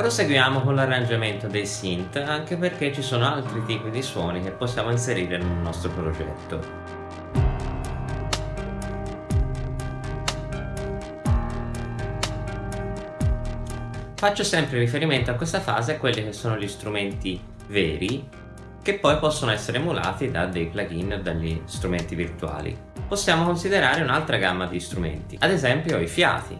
Proseguiamo con l'arrangiamento dei synth anche perché ci sono altri tipi di suoni che possiamo inserire nel nostro progetto. Faccio sempre riferimento a questa fase a quelli che sono gli strumenti veri che poi possono essere emulati da dei plugin o dagli strumenti virtuali. Possiamo considerare un'altra gamma di strumenti, ad esempio i fiati.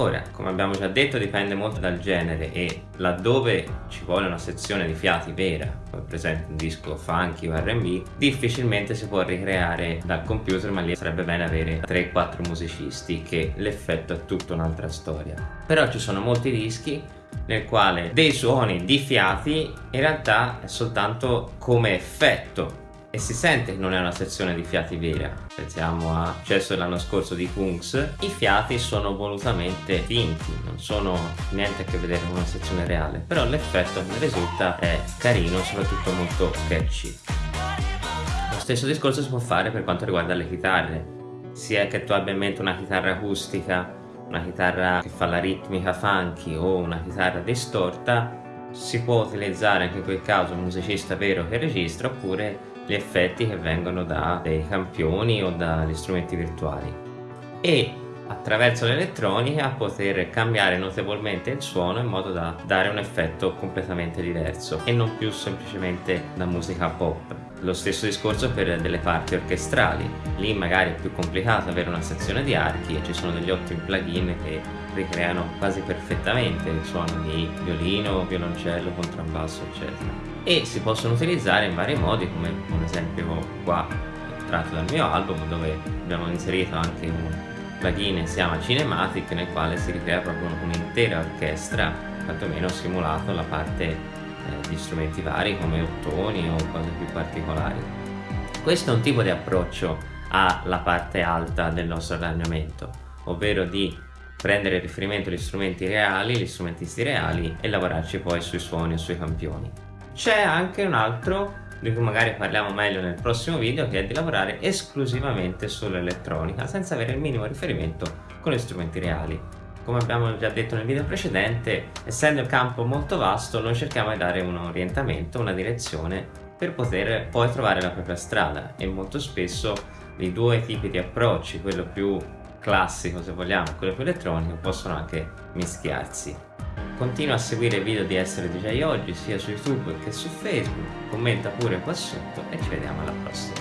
Ora, come abbiamo già detto, dipende molto dal genere e laddove ci vuole una sezione di fiati vera, come per esempio un disco funky o R&B, difficilmente si può ricreare dal computer, ma lì sarebbe bene avere 3-4 musicisti che l'effetto è tutta un'altra storia. Però ci sono molti dischi nel quale dei suoni di fiati in realtà è soltanto come effetto e si sente che non è una sezione di fiati vera. Pensiamo a successo dell'anno scorso di Kungs. I fiati sono volutamente finti non sono niente a che vedere con una sezione reale però l'effetto che risulta è carino soprattutto molto catchy. Lo stesso discorso si può fare per quanto riguarda le chitarre. Sia che tu abbia in mente una chitarra acustica una chitarra che fa la ritmica funky o una chitarra distorta si può utilizzare anche in quel caso un musicista vero che registra oppure gli effetti che vengono da dei campioni o dagli strumenti virtuali. E attraverso l'elettronica poter cambiare notevolmente il suono in modo da dare un effetto completamente diverso e non più semplicemente da musica pop. Lo stesso discorso per delle parti orchestrali. Lì magari è più complicato avere una sezione di archi e ci sono degli ottimi plugin che ricreano quasi perfettamente il suono di violino, violoncello, contrabbasso eccetera e si possono utilizzare in vari modi come un esempio qua tratto dal mio album dove abbiamo inserito anche un plugin che si chiama Cinematic nel quale si ricrea proprio un'intera orchestra quantomeno simulato la parte eh, di strumenti vari come ottoni o cose più particolari. Questo è un tipo di approccio alla parte alta del nostro arrangiamento ovvero di prendere riferimento agli strumenti reali, gli strumentisti reali e lavorarci poi sui suoni e sui campioni c'è anche un altro di cui magari parliamo meglio nel prossimo video che è di lavorare esclusivamente sull'elettronica senza avere il minimo riferimento con gli strumenti reali. Come abbiamo già detto nel video precedente essendo il campo molto vasto noi cerchiamo di dare un orientamento, una direzione per poter poi trovare la propria strada e molto spesso i due tipi di approcci quello più classico se vogliamo quello più elettronico possono anche mischiarsi Continua a seguire i video di Essere DJ Oggi sia su YouTube che su Facebook, commenta pure qua sotto e ci vediamo alla prossima.